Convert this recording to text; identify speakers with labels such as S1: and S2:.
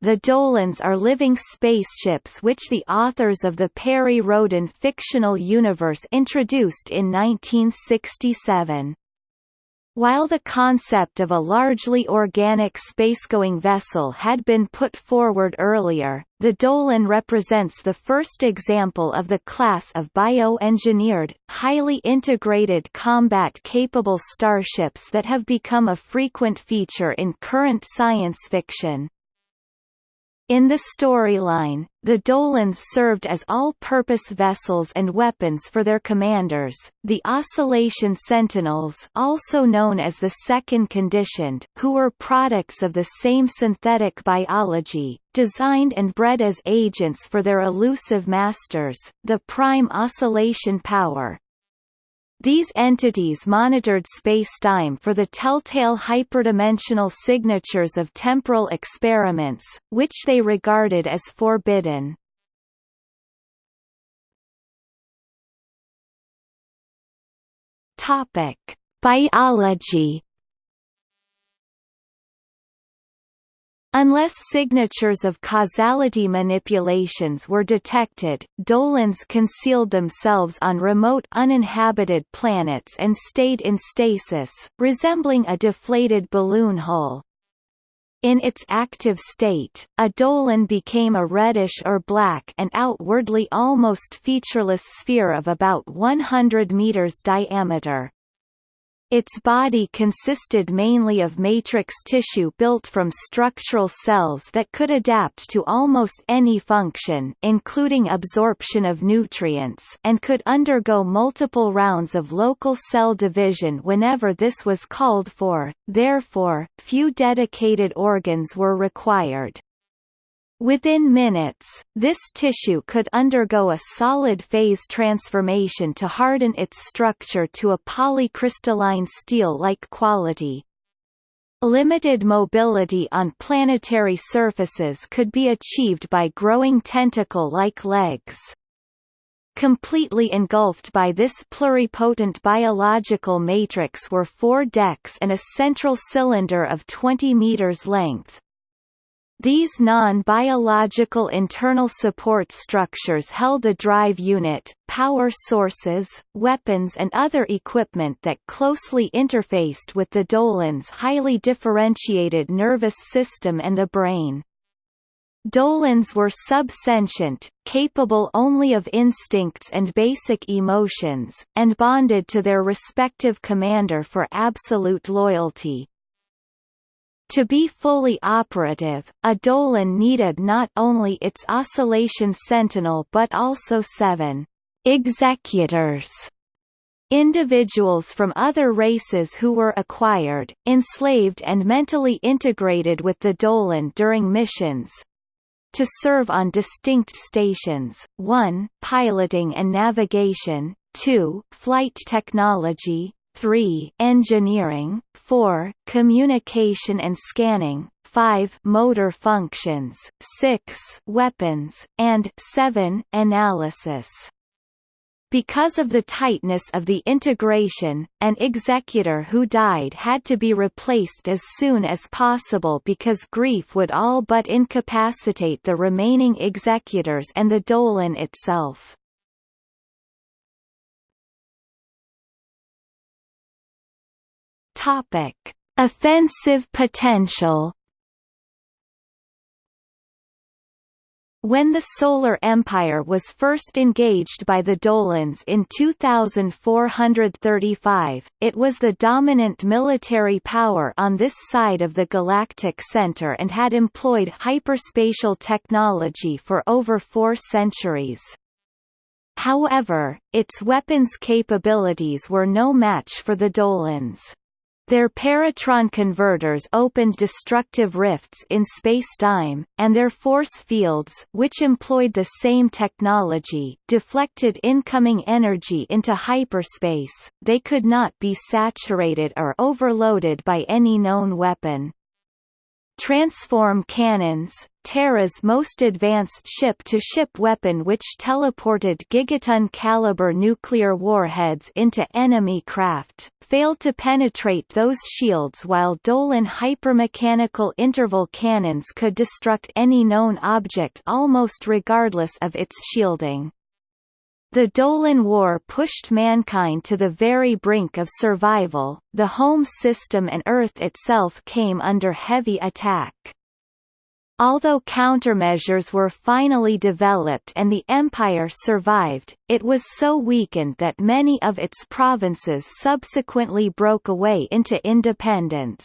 S1: the Dolans are living spaceships which the authors of the Perry Rhodan fictional universe introduced in 1967. While the concept of a largely organic spacegoing vessel had been put forward earlier, the Dolan represents the first example of the class of bioengineered, highly integrated combat-capable starships that have become a frequent feature in current science fiction. In the storyline, the Dolans served as all-purpose vessels and weapons for their commanders, the Oscillation Sentinels also known as the Second Conditioned, who were products of the same synthetic biology, designed and bred as agents for their elusive masters, the Prime Oscillation Power, these entities monitored spacetime for the telltale hyperdimensional signatures of temporal experiments, which they regarded as forbidden. Topic: Biology Unless signatures of causality manipulations were detected, Dolans concealed themselves on remote uninhabited planets and stayed in stasis, resembling a deflated balloon hull. In its active state, a Dolan became a reddish or black and outwardly almost featureless sphere of about 100 meters diameter. Its body consisted mainly of matrix tissue built from structural cells that could adapt to almost any function including absorption of nutrients and could undergo multiple rounds of local cell division whenever this was called for, therefore, few dedicated organs were required. Within minutes, this tissue could undergo a solid phase transformation to harden its structure to a polycrystalline steel-like quality. Limited mobility on planetary surfaces could be achieved by growing tentacle-like legs. Completely engulfed by this pluripotent biological matrix were four decks and a central cylinder of 20 meters length, these non-biological internal support structures held the drive unit, power sources, weapons and other equipment that closely interfaced with the Dolan's highly differentiated nervous system and the brain. Dolans were subsentient, capable only of instincts and basic emotions, and bonded to their respective commander for absolute loyalty. To be fully operative, a Dolan needed not only its oscillation sentinel but also seven executors. Individuals from other races who were acquired, enslaved and mentally integrated with the Dolan during missions, to serve on distinct stations, 1 piloting and navigation, 2 flight technology, 3 engineering, 4 communication and scanning, 5 motor functions, 6 weapons, and 7 analysis. Because of the tightness of the integration, an executor who died had to be replaced as soon as possible because grief would all but incapacitate the remaining executors and the Dolan itself. Topic: Offensive potential. When the Solar Empire was first engaged by the Dolans in 2435, it was the dominant military power on this side of the galactic center and had employed hyperspatial technology for over four centuries. However, its weapons capabilities were no match for the Dolans. Their paratron converters opened destructive rifts in spacetime, and their force fields which employed the same technology deflected incoming energy into hyperspace, they could not be saturated or overloaded by any known weapon. Transform cannons, Terra's most advanced ship-to-ship weapon which teleported gigaton-caliber nuclear warheads into enemy craft, failed to penetrate those shields while Dolan hypermechanical interval cannons could destruct any known object almost regardless of its shielding. The Dolan War pushed mankind to the very brink of survival, the home system and Earth itself came under heavy attack. Although countermeasures were finally developed and the empire survived, it was so weakened that many of its provinces subsequently broke away into independence.